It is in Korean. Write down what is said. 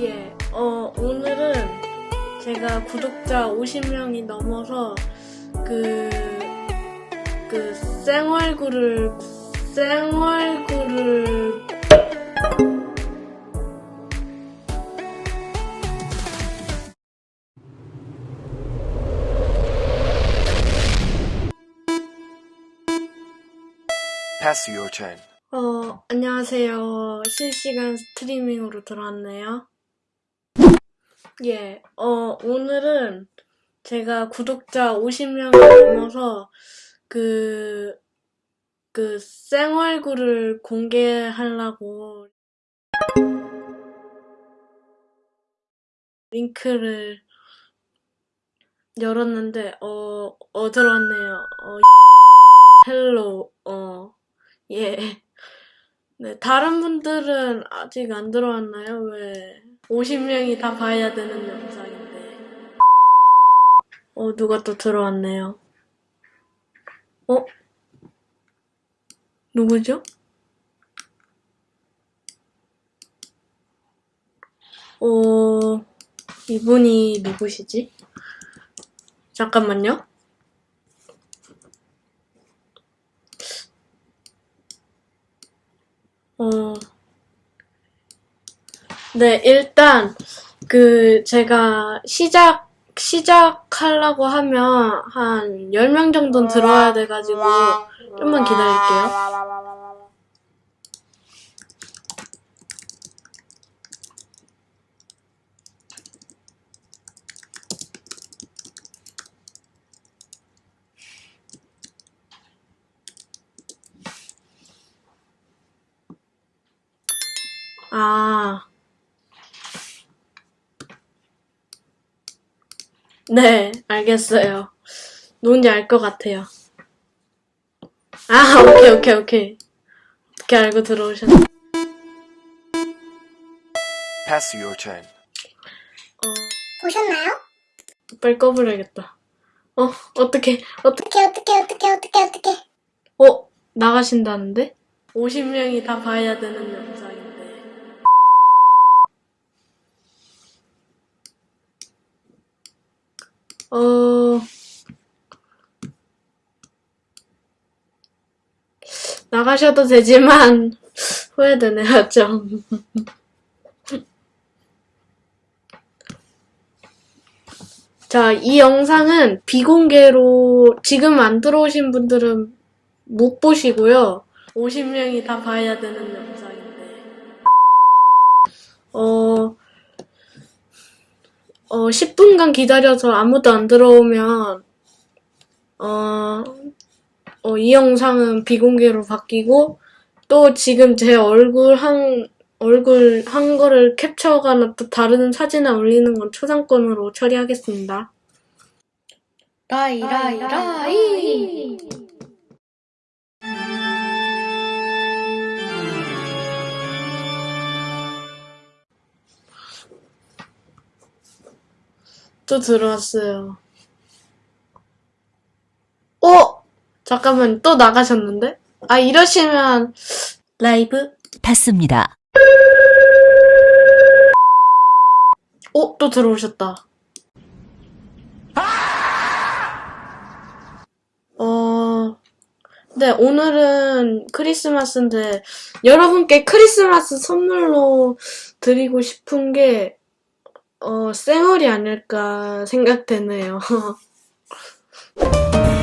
예, 어, 오늘은 제가 구독자 50명이 넘어서 그, 그, Pass your turn. 어, 안녕하세요. 실시간 스트리밍으로 들어왔네요. 예, 어, 오늘은 제가 구독자 50명이 넘어서 그, 그, 쌩얼굴을 공개하려고 링크를 열었는데, 어, 어, 들어왔네요. 어, Hello, 어, 예. 네, 다른 분들은 아직 안 들어왔나요? 왜? 50명이 다 봐야 되는 영상인데. 어, 누가 또 들어왔네요. 어? 누구죠? 어, 이분이 누구시지? 잠깐만요. 어, 네, 일단, 그, 제가 시작, 시작하려고 하면 한 10명 정도는 들어와야 돼 가지고, 좀만 기다릴게요. 아. 네, 알겠어요. 누군지 알 것 같아요. 아, 오케이, 오케이, 오케이. 어떻게 알고 들어오셨나? Pass your turn. 어, 보셨나요? 빨리 꺼버려야겠다. 어, 어떻게, 어떻게, 어떻게 어떻게 어떻게 어떻게 어떻게 어, 나가신다는데? 50명이 다 봐야 되는 영상인데. 어, 나가셔도 되지만, 후회되네요, 좀. 자, 이 영상은 비공개로 지금 안 들어오신 분들은 못 보시고요. 50명이 다 봐야 되는 영상인데. 어, 어, 10분간 기다려서 아무도 안 들어오면, 어, 어, 이 영상은 비공개로 바뀌고, 또 지금 제 얼굴 한, 얼굴 한 거를 캡처하거나 또 다른 사진을 올리는 건 초상권으로 처리하겠습니다. 라이, 라이, 라이! 또 들어왔어요. 어? 잠깐만, 또 나가셨는데? 아, 이러시면, 라이브? 받습니다. 어, 또 들어오셨다. 어, 네, 오늘은 크리스마스인데, 여러분께 크리스마스 선물로 드리고 싶은 게, 어, 쌩얼이 아닐까 생각되네요.